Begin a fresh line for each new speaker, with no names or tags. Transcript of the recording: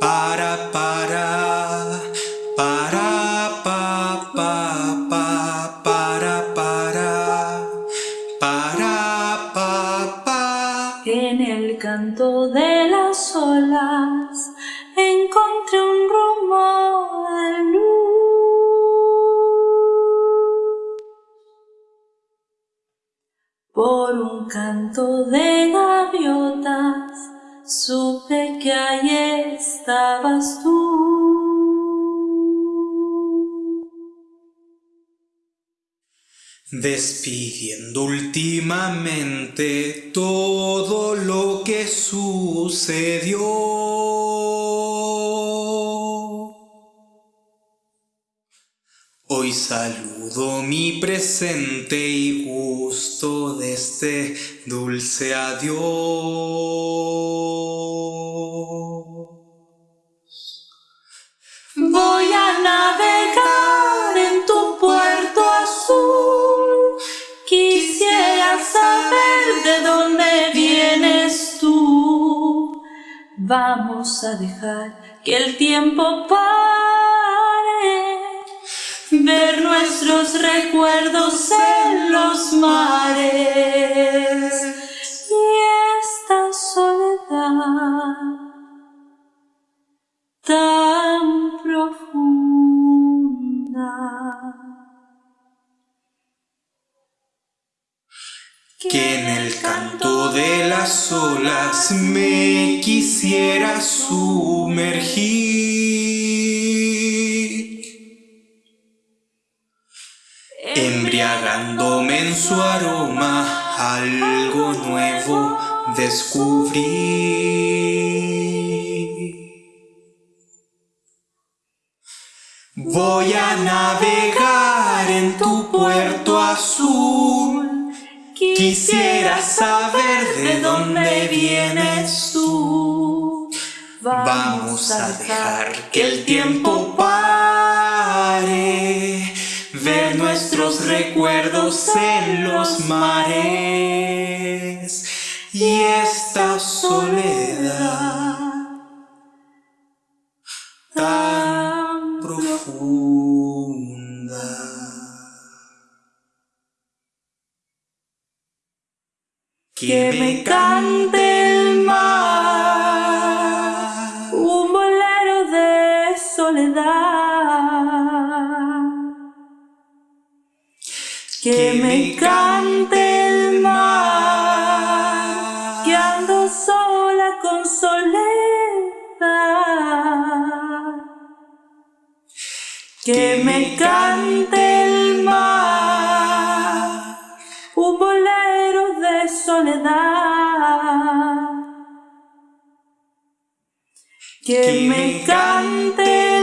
Para, para, para, pa, pa, pa, para, para, para, pa.
En el canto de las olas encontré un rumbo de luz. Por un canto de gaviotas supe que ahí estabas tú.
Despidiendo últimamente todo lo que sucedió. Hoy saludo mi presente y gusto de este dulce adiós.
Navegar en tu puerto azul. Quisiera saber de dónde vienes tú. Vamos a dejar que el tiempo pare. Ver nuestros recuerdos en los mares. Y esta soledad tan profunda
que en el canto de las olas me quisiera sumergir, embriagándome en su aroma, algo nuevo descubrir. Voy a navegar en tu puerto azul. Quisiera saber de dónde vienes tú. Vamos a dejar que el tiempo pare. Ver nuestros recuerdos en los mares. Y esta soledad tan profunda.
Que me cante el mar, un bolero de soledad. Que me cante el mar, que ando sola con soledad. Que me cante Que me cante